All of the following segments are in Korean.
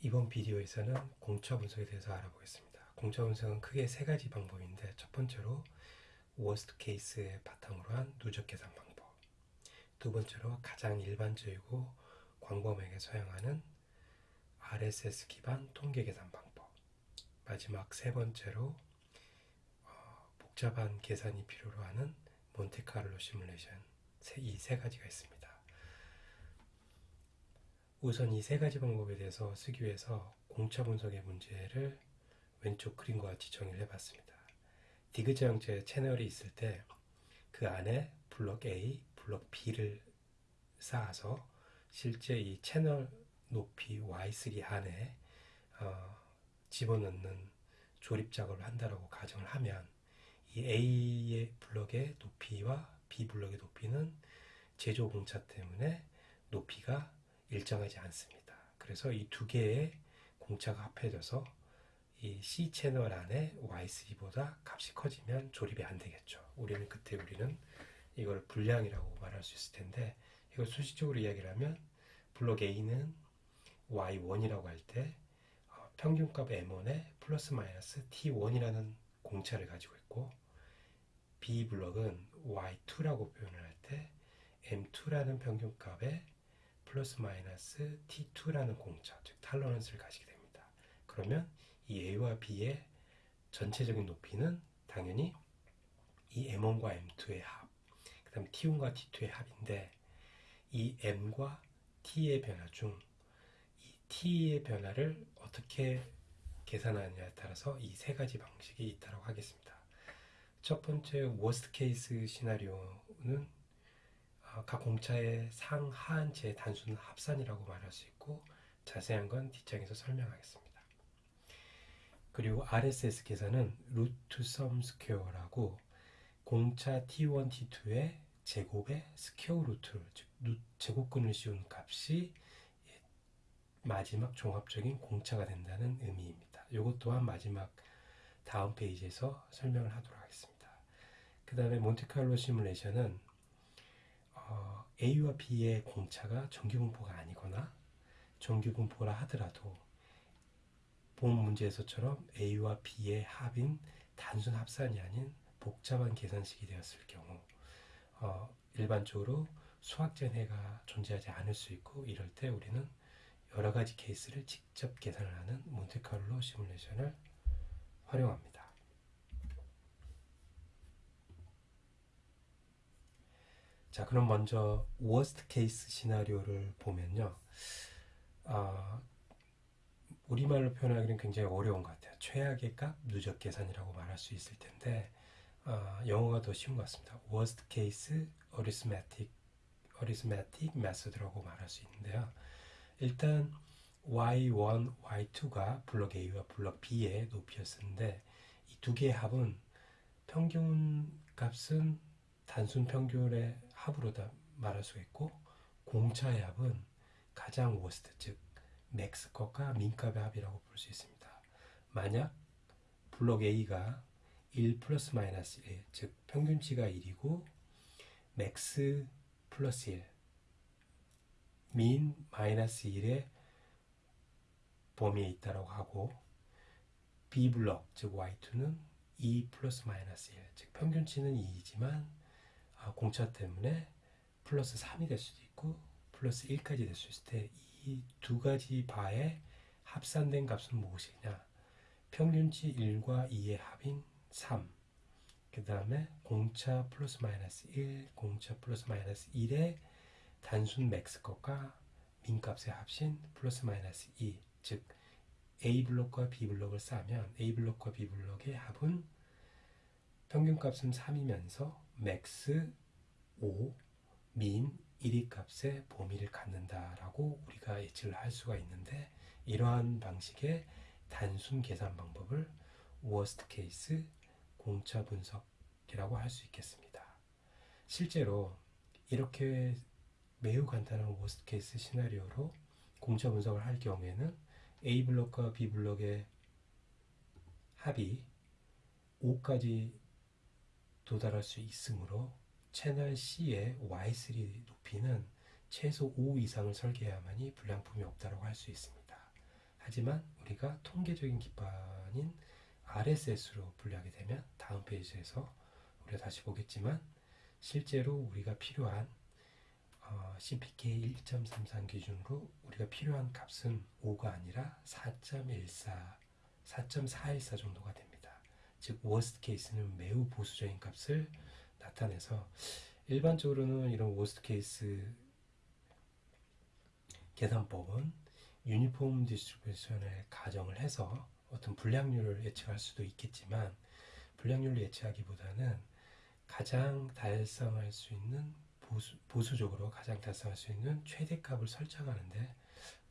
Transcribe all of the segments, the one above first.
이번 비디오에서는 공차 분석에 대해서 알아보겠습니다. 공차 분석은 크게 세 가지 방법인데 첫 번째로 워스트 케이스에 바탕으로 한 누적 계산 방법 두 번째로 가장 일반적이고 광범위하게 사용하는 RSS 기반 통계 계산 방법 마지막 세 번째로 어, 복잡한 계산이 필요로 하는 몬테카를로 시뮬레이션 이 세 가지가 있습니다. 우선 이 세 가지 방법에 대해서 쓰기 위해서 공차 분석의 문제를 왼쪽 그림과 같이 정의를 해봤습니다. 디귿자 형태의 채널이 있을 때 그 안에 블록 A, 블록 B를 쌓아서 실제 이 채널 높이 Y3 안에 어, 집어넣는 조립 작업을 한다라고 가정을 하면 이 A의 블록의 높이와 B 블록의 높이는 제조 공차 때문에 높이가 일정하지 않습니다. 그래서 이 두 개의 공차가 합해져서 이 C 채널 안에 Y3보다 값이 커지면 조립이 안 되겠죠. 우리는 그때 우리는 이걸 불량이라고 말할 수 있을 텐데 이걸 수식적으로 이야기를 하면 블록 A는 Y1이라고 할때 어, 평균값 M1에 플러스 마이너스 T1이라는 공차를 가지고 있고 B 블록은 Y2라고 표현을 할 때 M2라는 평균값에 플러스 마이너스 T2라는 공차, 즉 탈러런스를 가지게 됩니다. 그러면 이 A와 B의 전체적인 높이는 당연히 이 M1과 M2의 합, 그 다음에 T1과 T2의 합인데 이 M과 T의 변화 중 이 T의 변화를 어떻게 계산하느냐에 따라서 이 세 가지 방식이 있다고 하겠습니다. 첫 번째 worst case scenario는 어, 각 공차의 상하한치의 단순 합산이라고 말할 수 있고 자세한 건 뒷장에서 설명하겠습니다. 그리고 RSS 계산은 root sum square라고 공차 T1, T2의 제곱의 square root, 즉 제곱근을 씌운 값이 마지막 종합적인 공차가 된다는 의미입니다. 이것 또한 마지막 다음 페이지에서 설명을 하도록 하겠습니다. 그 다음에 몬테칼로 시뮬레이션은 어, A와 B의 공차가 정규분포가 아니거나 정규분포라 하더라도 본 문제에서처럼 A와 B의 합인 단순 합산이 아닌 복잡한 계산식이 되었을 경우 어, 일반적으로 수학적 해가 존재하지 않을 수 있고 이럴 때 우리는 여러 가지 케이스를 직접 계산을 하는 몬테카를로 시뮬레이션을 활용합니다. 자, 그럼 먼저 worst case scenario를 보면요. 아, 우리말로 표현하기는 굉장히 어려운 것 같아요. 최악의 값 누적 계산이라고 말할 수 있을 텐데 아, 영어가 더 쉬운 것 같습니다. worst case arithmetic arithmetic method라고 말할 수 있는데요. 일단 y1, y2가 블록 A와 블록 B의 높이였는데 이 두 개의 합은 평균 값은 단순 평균의 합으로 다 말할 수가 있고 공차의 합은 가장 worst 즉 max 값과 min값의 합이라고 볼 수 있습니다. 만약 블록 A가 1 플러스 마이너스 1, 즉 평균치가 1이고 max 플러스 1, min 마이너스 1의 범위에 있다고 하고 B 블록 즉 Y2는 2 플러스 마이너스 1, 즉 평균치는 2이지만 아, 공차 때문에 플러스 3이 될 수도 있고 플러스 1까지 될 수 있을 때 이 두 가지 바의 합산된 값은 무엇이냐 평균치 1과 2의 합인 3. 그 다음에 공차 플러스 마이너스 1, 공차 플러스 마이너스 1의 단순 max 값과 min값의 합인 플러스 마이너스 2. 즉 A 블록과 B 블록을 쌓으면 A 블록과 B 블록의 합은 평균값은 3이면서 max 5, 민 1위 값의 범위를 갖는다라고 우리가 예측을 할 수가 있는데 이러한 방식의 단순 계산 방법을 worst case 공차 분석이라고 할 수 있겠습니다. 실제로 이렇게 매우 간단한 worst case 시나리오로 공차 분석을 할 경우에는 A 블록과 B 블록의 합이 5까지 도달할 수 있으므로 채널 C의 Y3 높이는 최소 5 이상을 설계해야만이 불량품이 없다고 할 수 있습니다. 하지만 우리가 통계적인 기반인 RSS로 분류하게 되면 다음 페이지에서 우리가 다시 보겠지만 실제로 우리가 필요한 어, CPK 1.33 기준으로 우리가 필요한 값은 5가 아니라 4.14, 4.414 정도가 됩니다. 즉 worst case는 매우 보수적인 값을 나타내서 일반적으로는 이런 worst case 계산법은 uniform distribution을 가정을 해서 어떤 불량률을 예측할 수도 있겠지만 불량률을 예측하기보다는 가장 달성할 수 있는 보수, 보수적으로 가장 달성할 수 있는 최대값을 설정하는데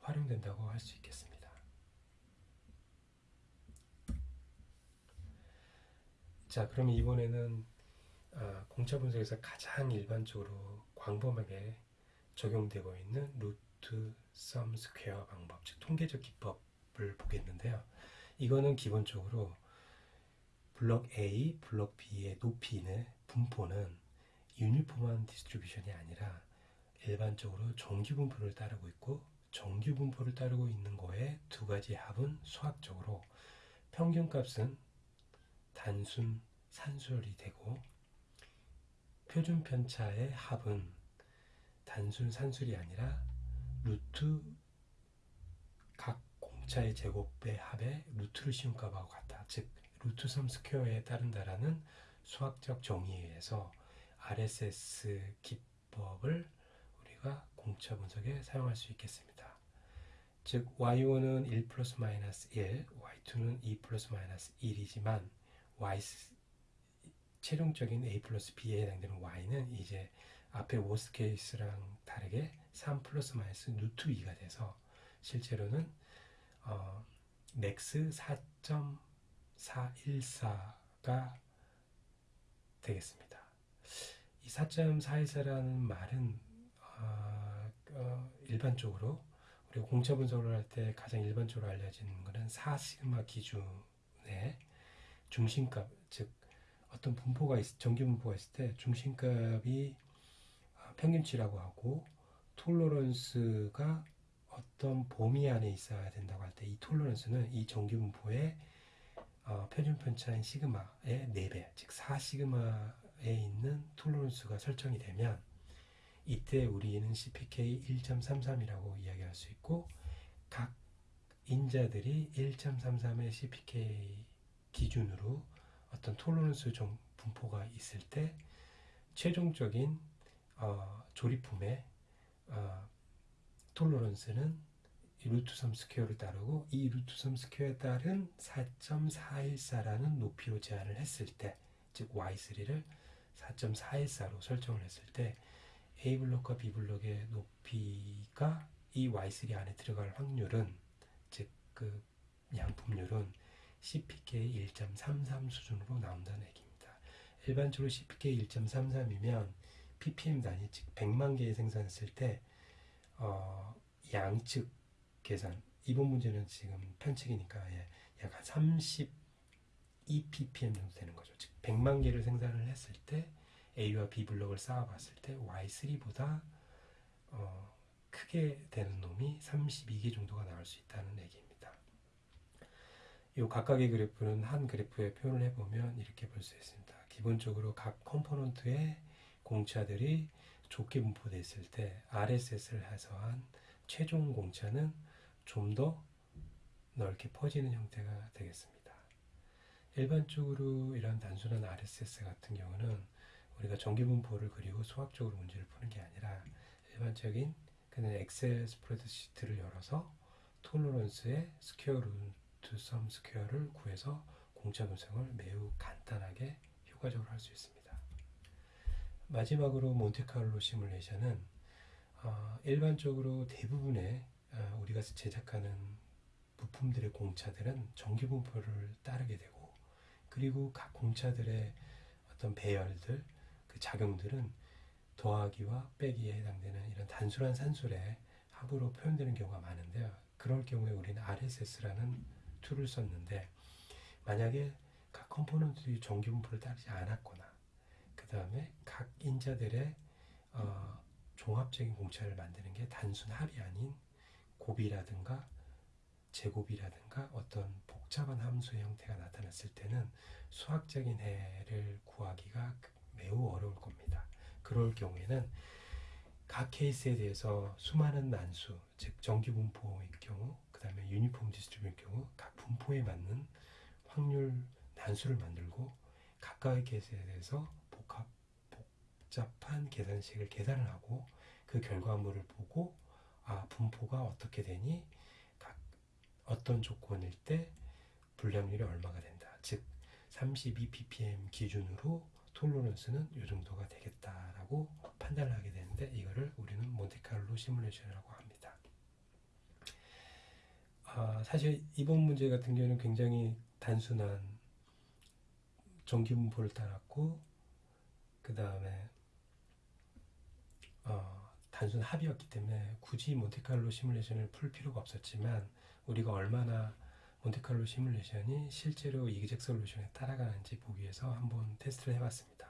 활용된다고 할 수 있겠습니다. 자, 그럼 이번에는 아, 공차 분석에서 가장 일반적으로 광범하게 적용되고 있는 root sum square 방법, 즉 통계적 기법을 보겠는데요. 이거는 기본적으로 블록 A, 블록 B의 높이는 분포는 uniform한 distribution이 아니라 일반적으로 정규 분포를 따르고 있고 정규 분포를 따르고 있는 거에 두 가지 합은 수학적으로 평균값은 단순 산술이 되고 표준 편차의 합은 단순 산술이 아니라 루트 각 공차의 제곱의 합의 루트를 씌운 값하고 같다. 즉 루트 3 스퀘어에 따른다라는 수학적 정의에 의해서 RSS 기법을 우리가 공차 분석에 사용할 수 있겠습니다. 즉 y1은 1 플러스 마이너스 1, y2는 2 플러스 마이너스 1이지만 y 최종적인 a 플러스 b에 해당되는 y는 이제 앞에 worst case랑 다르게 3 플러스 마이너스 루트 2가 돼서 실제로는 어, max 4.414가 되겠습니다. 이 4.414라는 말은 어, 어, 일반적으로 우리가 공차 분석을 할 때 가장 일반적으로 알려지는 것은 4 시그마 기준의 중심값, 즉 어떤 분포가 있, 정규 분포가 있을 때 중심값이 어, 평균치라고 하고 톨러런스가 어떤 범위 안에 있어야 된다고 할 때 이 톨러런스는 이 정규 분포의 어, 표준 편차인 시그마의 4배, 즉 4시그마에 있는 톨러런스가 설정이 되면 이때 우리는 CPK 1.33이라고 이야기할 수 있고 각 인자들이 1.33의 CPK 기준으로 어떤 톨러런스 좀 분포가 있을 때 최종적인 어, 조립품의 어, tolerance는 root sum square를 따르고 이 루트 3 스퀘어에 따른 4.414라는 높이로 제한을 했을 때, 즉 y3를 4.414로 설정을 했을 때 A 블록과 B 블록의 높이가 이 y3 안에 들어갈 확률은 즉 그 양품률은 CPK 1.33 수준으로 나온다는 얘기입니다. 일반적으로 CPK 1.33이면 ppm 단위 즉 100만 개의 생산했을 때 어, 양측 계산 이번 문제는 지금 편측이니까 예, 약한 32 ppm 정도 되는 거죠. 즉 100만 개를 생산을 했을 때 A와 B 블록을 쌓아봤을 때 Y3보다 어, 크게 되는 놈이 32개 정도가 나올 수 있다는 얘기입니다. 이 각각의 그래프는 한 그래프에 표현을 해보면 이렇게 볼 수 있습니다. 기본적으로 각 component의 공차들이 좁게 분포되어 있을 때 RSS를 해서 한 최종 공차는 좀 더 넓게 퍼지는 형태가 되겠습니다. 일반적으로 이런 단순한 RSS 같은 경우는 우리가 정규분포를 그리고 수학적으로 문제를 푸는 게 아니라 일반적인 그냥 엑셀 스프레드시트를 열어서 tolerance의 square root sum square를 구해서 공차 분석을 매우 간단하게 효과적으로 할 수 있습니다. 마지막으로 몬테카를로 시뮬레이션은 어, 일반적으로 대부분의 어, 우리가 제작하는 부품들의 공차들은 정규 분포를 따르게 되고 그리고 각 공차들의 어떤 배열들 그 작용들은 더하기와 빼기에 해당되는 이런 단순한 산술의 합으로 표현되는 경우가 많은데요. 그럴 경우에 우리는 RSS라는 tool을 썼는데 만약에 각 component들이 정규 분포를 따르지 않았거나 그 다음에 각 인자들의 어, 종합적인 공차를 만드는 게 단순 합이 아닌 곱이라든가 제곱이라든가 어떤 복잡한 함수의 형태가 나타났을 때는 수학적인 해를 구하기가 매우 어려울 겁니다. 그럴 경우에는 각 케이스에 대해서 수많은 난수, 즉 분포일 경우, 그 다음에 uniform distribution일 경우 각 분포에 맞는 확률 난수를 만들고 각각의 케이스에 대해서 복합, 복잡한 계산식을 계산을 하고 그 결과물을 보고 아 분포가 어떻게 되니 각 어떤 조건일 때 불량률이 얼마가 된다. 즉 32 ppm 기준으로 톨러런스는 이 정도가 되겠다라고 판단을 하게 되는데 이거를 우리는 몬테카를로 시뮬레이션이라고 합니다. 아, 사실 이번 문제 같은 경우는 굉장히 단순한 정기 분포를 따랐고 그 다음에 어, 단순 합이었기 때문에 굳이 몬테카를로 시뮬레이션을 풀 필요가 없었지만 우리가 얼마나 몬테칼로 시뮬레이션이 실제로 이그젝 솔루션에 따라가는지 보기 위해서 한번 테스트를 해봤습니다.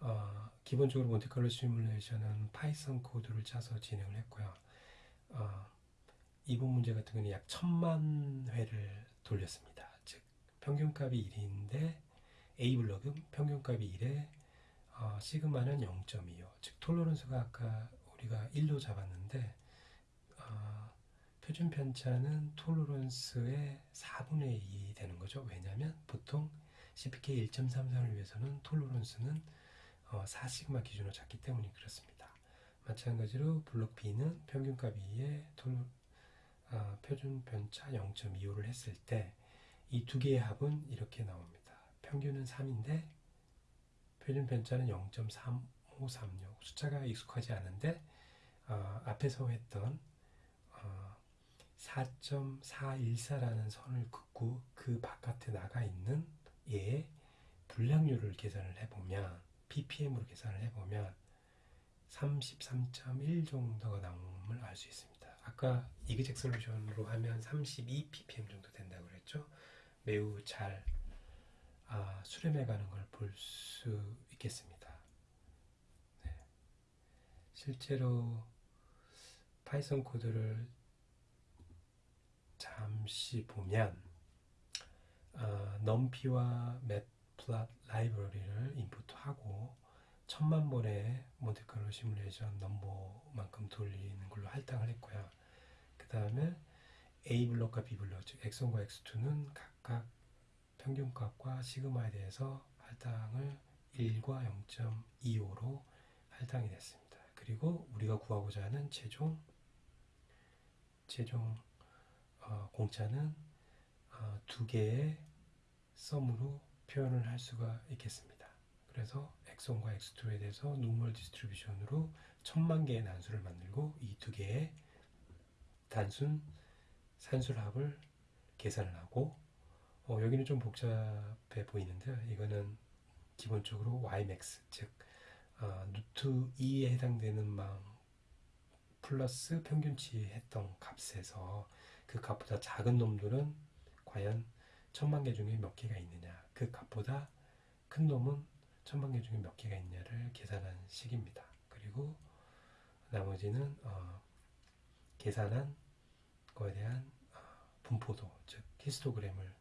어, 기본적으로 몬테칼로 시뮬레이션은 파이썬 코드를 짜서 진행을 했고요. 어, 이번 문제 같은 경우는 약 천만 회를 돌렸습니다. 즉 평균값이 1인데 A 블럭은 평균값이 1에 어, 시그마는 0.25. 즉 tolerance가 아까 우리가 1로 잡았는데 표준 편차는 톨러런스의 4분의 2 되는 거죠. 왜냐하면 보통 CPK 1.33을 위해서는 톨러런스는 어, 4시그마 기준으로 잡기 때문에 그렇습니다. 마찬가지로 블록 B는 평균값 2에 톨, 어, 표준 편차 0.25를 했을 때 이 두 개의 합은 이렇게 나옵니다. 평균은 3인데 표준 편차는 0.3536 숫자가 익숙하지 않은데 어, 앞에서 했던 4.414라는 선을 긋고 그 바깥에 나가 있는 얘의 불량률을 계산을 해보면 ppm으로 계산을 해보면 33.1 정도가 나옴을 알 수 있습니다. 아까 이그젝 솔루션으로 하면 32 ppm 정도 된다고 그랬죠. 매우 잘 아, 수렴해 가는 걸 볼 수 있겠습니다. 네. 실제로 Python 코드를 잠시 보면 어, NumPy와 Matplot 라이브러리를 인풋하고 천만 번의 Monte Carlo 시뮬레이션 number만큼 돌리는 걸로 할당을 했고요. 그 다음에 A 블록과 B 블록, 즉 X1과 X2는 각각 평균값과 시그마에 대해서 할당을 1과 0.25로 할당이 됐습니다. 그리고 우리가 구하고자 하는 최종 최종 어, 공차는 어, 두 개의 sum으로 표현을 할 수가 있겠습니다. 그래서 x1과 x2에 대해서 normal distribution으로 천만 개의 난수를 만들고 이 두 개의 단순 산술합을 계산을 하고 어, 여기는 좀 복잡해 보이는데요. 이거는 기본적으로 ymax 즉 어, 루트 2에 해당되는 망 플러스 평균치 했던 값에서 그 값보다 작은 놈들은 과연 천만 개 중에 몇 개가 있느냐 그 값보다 큰 놈은 천만 개 중에 몇 개가 있냐를 계산한 식입니다. 그리고 나머지는 어, 계산한 거에 대한 어, 분포도 즉 히스토그램을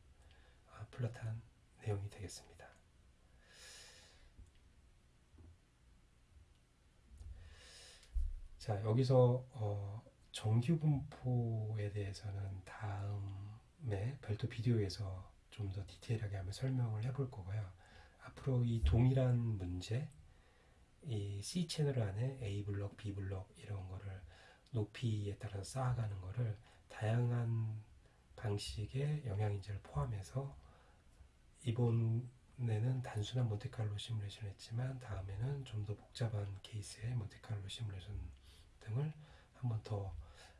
어, 플롯한 내용이 되겠습니다. 자 여기서 어, 정규 분포에 대해서는 다음에 별도 비디오에서 좀 더 디테일하게 한번 설명을 해볼 거고요. 앞으로 이 동일한 문제, 이 C 채널 안에 A 블록, B 블록 이런 거를 높이에 따라서 쌓아가는 거를 다양한 방식의 영양인재를 포함해서 이번에는 단순한 몬테칼로 시뮬레이션 했지만 다음에는 좀 더 복잡한 케이스의 몬테칼로 시뮬레이션 등을 한번 더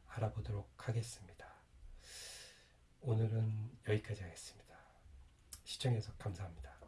알아보도록 하겠습니다. 오늘은 여기까지 하겠습니다. 시청해서 감사합니다.